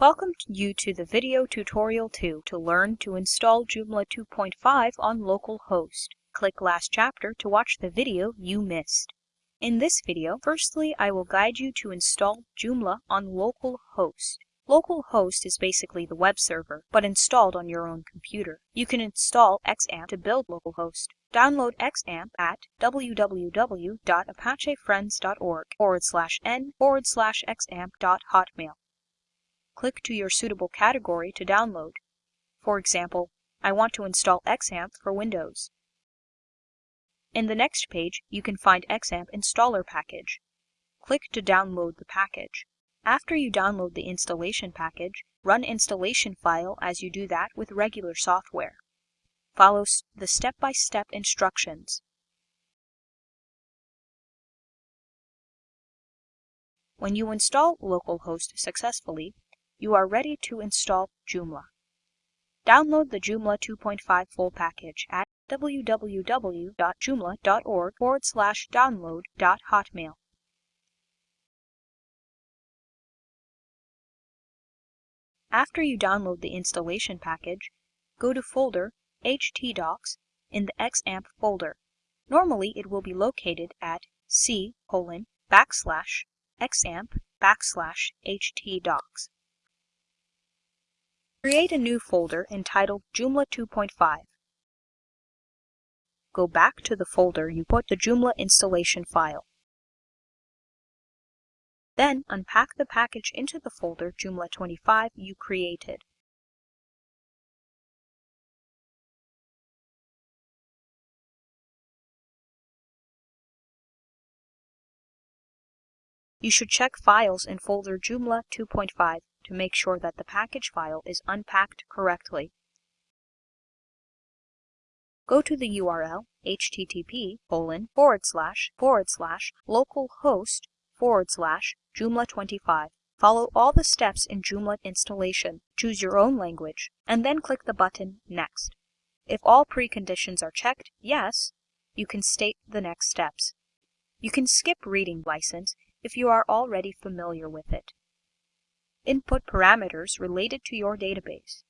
Welcome you to the video tutorial 2 to learn to install Joomla 2.5 on localhost. Click last chapter to watch the video you missed. In this video, firstly I will guide you to install Joomla on localhost. Localhost is basically the web server, but installed on your own computer. You can install XAMPP to build localhost. Download XAMPP at www.apachefriends.org forward slash n forward slash xampp.hotmail click to your suitable category to download. For example, I want to install XAMPP for Windows. In the next page, you can find XAMPP installer package. Click to download the package. After you download the installation package, run installation file as you do that with regular software. Follow the step-by-step -step instructions. When you install localhost successfully, you are ready to install Joomla. Download the Joomla 2.5 full package at www.joomla.org forward slash. After you download the installation package, go to folder htdocs in the XAMPP folder. Normally it will be located at c colon backslash xampp backslash htdocs. Create a new folder entitled Joomla 2.5. Go back to the folder you put the Joomla installation file. Then unpack the package into the folder Joomla 25 you created. You should check Files in folder Joomla 2.5 to make sure that the package file is unpacked correctly. Go to the URL http colon forward slash forward slash localhost forward slash Joomla25. Follow all the steps in Joomla installation, choose your own language, and then click the button Next. If all preconditions are checked Yes, you can state the next steps. You can skip reading license if you are already familiar with it input parameters related to your database.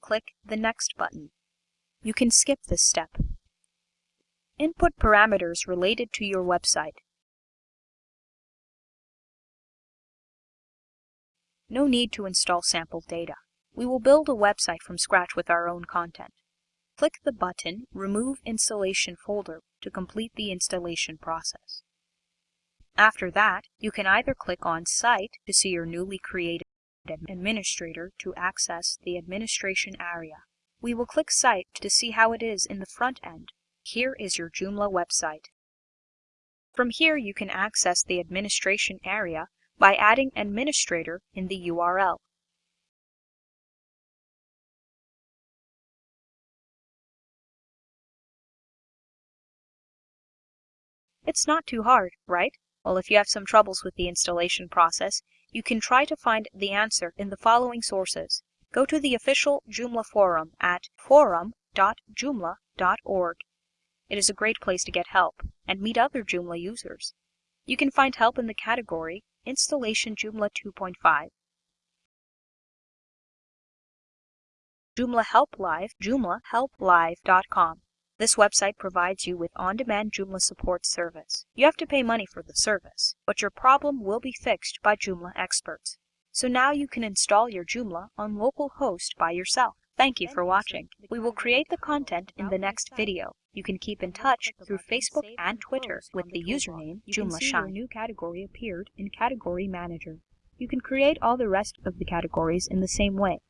Click the Next button. You can skip this step. Input parameters related to your website. No need to install sample data. We will build a website from scratch with our own content. Click the button Remove Installation Folder to complete the installation process. After that, you can either click on Site to see your newly created administrator to access the administration area. We will click Site to see how it is in the front end. Here is your Joomla website. From here you can access the administration area by adding administrator in the URL. It's not too hard, right? Well, if you have some troubles with the installation process, you can try to find the answer in the following sources. Go to the official Joomla forum at forum.joomla.org. It is a great place to get help and meet other Joomla users. You can find help in the category Installation Joomla 2.5. Joomla Help Live, joomlahelplive.com. This website provides you with on-demand Joomla support service. You have to pay money for the service, but your problem will be fixed by Joomla experts. So now you can install your Joomla on localhost by yourself. Thank you for watching. We will create the content in the next video. You can keep in touch through Facebook and Twitter with the username Joomla Shine. New category appeared in Category Manager. You can create all the rest of the categories in the same way.